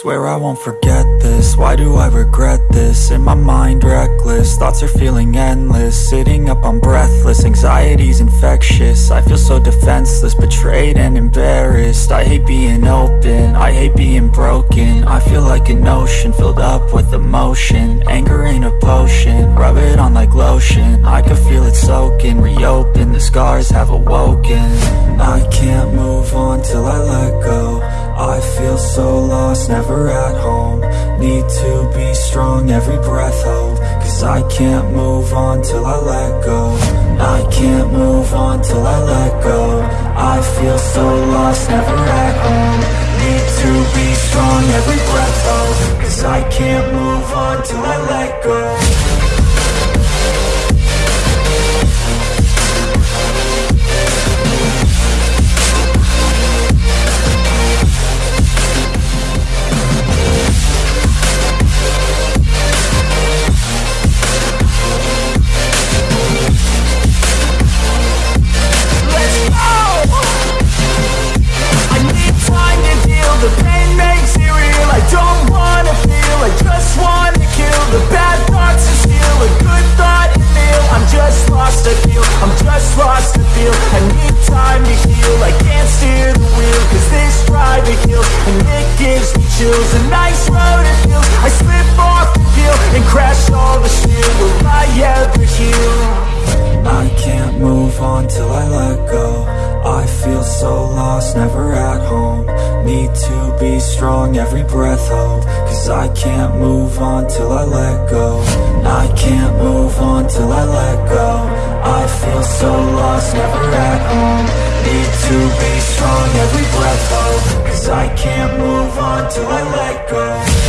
Swear I won't forget this, why do I regret this? In my mind reckless, thoughts are feeling endless. Sitting up I'm breathless, anxiety's infectious. I feel so defenseless, betrayed and embarrassed. I hate being open, I hate being broken. I feel like an ocean, filled up with emotion. Anger ain't a potion, rub it on like lotion. I can feel it soaking, reopen, the scars have awoken. I can't move on till I let go so lost, never at home. Need to be strong, every breath hold Cause I can't move on till I let go. I can't move on till I let go. I feel so lost, never at home. Need to be strong, every breath hold Cause I can't move on till I let go Road it feels, I slip off the peel And crash all the steel, will I ever heal? I can't move on till I let go. I feel so lost, never at home. Need to be strong, every breath hold. Cause I can't move on till I let go. I can't move on till I let go. I feel so lost, never at home. Need to be strong, every breath hold. Cause I can't on till I let go